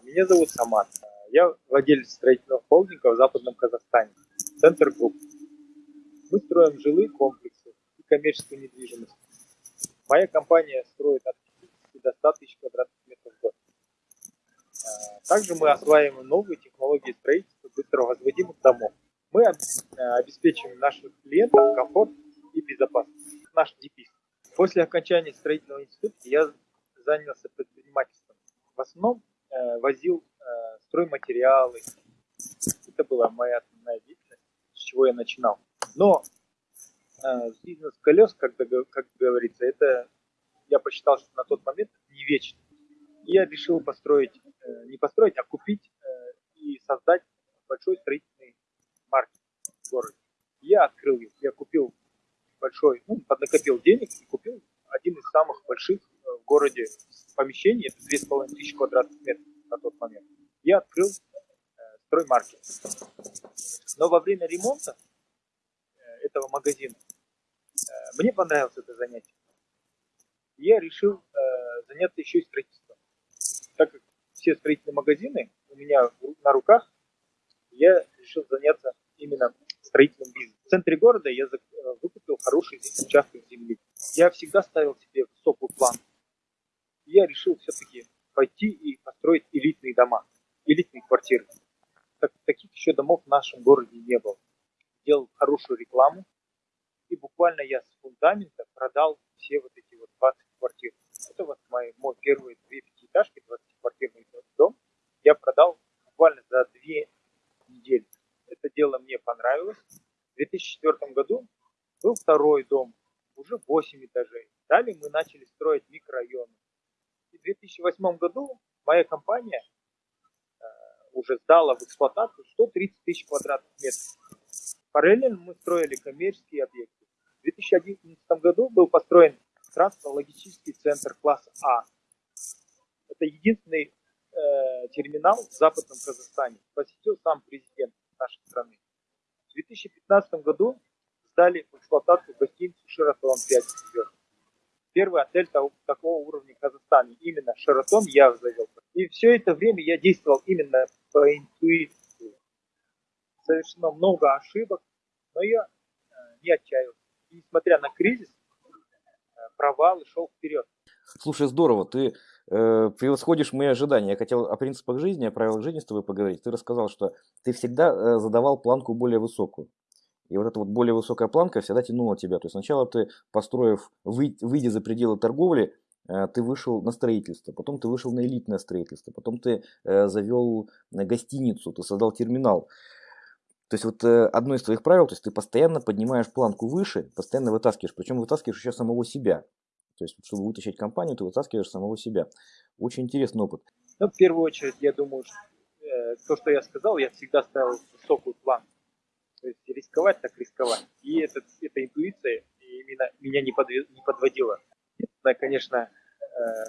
Меня зовут Самат. Я владелец строительного холдинга в Западном Казахстане. Центр групп. Мы строим жилые комплексы и коммерческую недвижимость. Моя компания строит от 50 до 100 тысяч квадратных метров в год. Также мы осваиваем новые технологии строительства быстро возводимых домов. Мы обеспечиваем наших клиентов комфорт и безопасность. Наш девиз. После окончания строительного института я занялся предпринимательством. В основном возил э, стройматериалы. Это была моя основная деятельность, с чего я начинал. Но э, бизнес колес, как, как говорится, это я посчитал, что на тот момент не вечно. Я решил построить, э, не построить, а купить э, и создать большой строительный маркет в городе. Я открыл их, я купил большой, ну, поднакопил денег и купил один из самых больших э, в городе помещений, это 2500 квадратных метров на тот момент. Я открыл э, строймаркет. Но во время ремонта э, этого магазина э, мне понравилось это занятие. Я решил заняться еще и строительством. Так как все строительные магазины у меня на руках, я решил заняться именно строительным бизнесом. В центре города я выкупил хороший участок земли. Я всегда ставил себе высокую план. Я решил все-таки пойти и построить элитные дома, элитные квартиры. Так, таких еще домов в нашем городе не было. Делал хорошую рекламу, и буквально я с фундамента продал все вот эти вот 20 квартир. Это вот мой, мой первые две пятиэтажки, 20-квартирный дом, я продал буквально за две недели это дело мне понравилось. В 2004 году был второй дом, уже 8 этажей. Далее мы начали строить микрорайоны. В 2008 году моя компания э, уже сдала в эксплуатацию 130 тысяч квадратных метров. Параллельно мы строили коммерческие объекты. В 2011 году был построен транспортно-логистический центр класса А. Это единственный э, терминал в Западном Казахстане. Посетил сам президент нашей страны. В 2015 году сдали в эксплуатацию гостиницу «Шератон» 5 звезд. Первый отель того, такого уровня в Казахстане. Именно «Шератон» я завел. И все это время я действовал именно по интуиции. Совершено много ошибок, но я э, не отчаялся. Несмотря на кризис, э, провал и шел вперед. Слушай, здорово, ты э, превосходишь мои ожидания. Я хотел о принципах жизни, о правилах жизни с тобой поговорить. Ты рассказал, что ты всегда э, задавал планку более высокую. И вот эта вот более высокая планка всегда тянула тебя. То есть сначала ты, построив, вы, выйдя за пределы торговли, э, ты вышел на строительство, потом ты вышел на элитное строительство, потом ты э, завел гостиницу, ты создал терминал. То есть вот э, одно из твоих правил, то есть ты постоянно поднимаешь планку выше, постоянно вытаскиваешь, причем вытаскиваешь еще самого себя. То есть, чтобы вытащить компанию, ты вытаскиваешь самого себя. Очень интересный опыт. Ну, в первую очередь, я думаю, что, э, то, что я сказал, я всегда ставил высокую план. То есть рисковать так рисковать. И это, эта интуиция именно меня не, подве, не подводила. Единственное, конечно, э,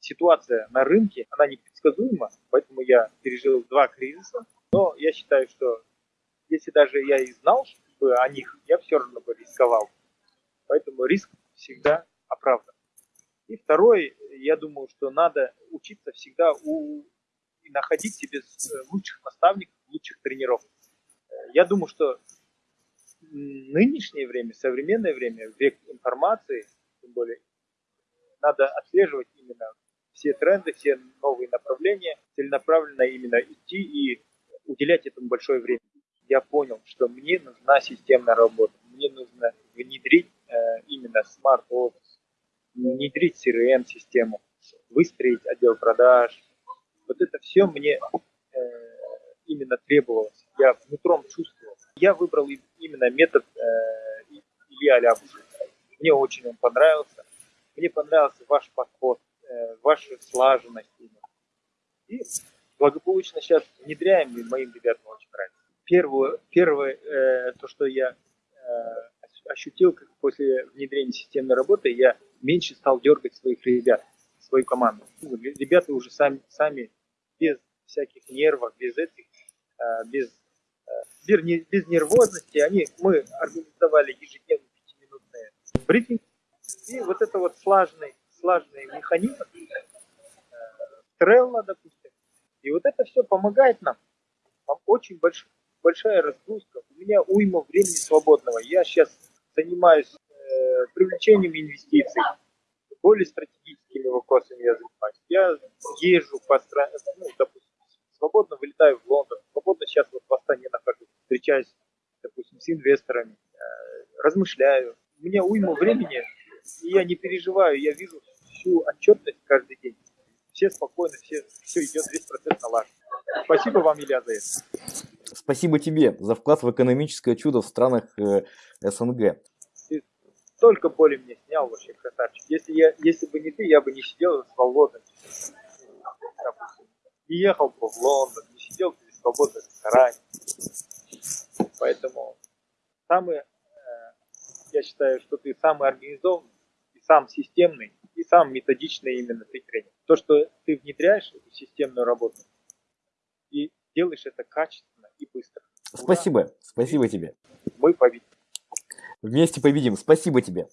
ситуация на рынке, она непредсказуема, поэтому я пережил два кризиса. Но я считаю, что если даже я и знал бы о них, я все равно бы рисковал. Поэтому риск всегда оправдан. И второй, я думаю, что надо учиться всегда у, и находить себе э, лучших наставников, лучших тренеров. Я думаю, что нынешнее время, современное время, век информации, тем более, надо отслеживать именно все тренды, все новые направления, целенаправленно именно идти и уделять этому большое время. Я понял, что мне нужна системная работа, мне нужно внедрить э, именно смарт-офис, внедрить CRM-систему, выстроить отдел продаж. Вот это все мне именно требовалось. Я внутром чувствовал. Я выбрал именно метод э, Ильи Алябуша. Мне очень он понравился. Мне понравился ваш подход, э, ваша слаженность. Именно. И благополучно сейчас внедряем, и моим ребятам очень нравится. Первое, первое э, то, что я э, ощутил, как после внедрения системной работы я меньше стал дергать своих ребят, свою команду. Ну, ребята уже сами, сами без всяких нервов, без этих, а, без, а, без нервозности, они, мы организовали ежедневные пятиминутные брифинг, и вот это вот слаженный, слаженный механизм, Трелла, допустим, И вот это все помогает нам. Там очень больш, большая разгрузка. У меня уйма времени свободного. Я сейчас занимаюсь э, привлечением инвестиций. Более стратегическими вопросами я занимаюсь. Я езжу по стране, ну, допустим, свободно вылетаю в Лондон, свободно сейчас вот в Астане нахожусь, встречаюсь, допустим, с инвесторами, э, размышляю. У меня уйма времени, и я не переживаю, я вижу всю отчетность каждый день. Все спокойно, все, все идет, весь процесс налажен. Спасибо вам, Илья, за это. Спасибо тебе за вклад в экономическое чудо в странах э, СНГ. Ты столько боли мне снял вообще, красавчик. Если, я, если бы не ты, я бы не сидел свободно. Допустим, не ехал бы в Лондон, не сидел бы свободно в ресторане. Поэтому самый, э, я считаю, что ты самый организованный, и сам системный, и сам методичный именно ты тренер. То, что ты внедряешь эту системную работу, и делаешь это качественно и быстро. Ура! Спасибо, спасибо тебе. Мы победим. Вместе победим. Спасибо тебе.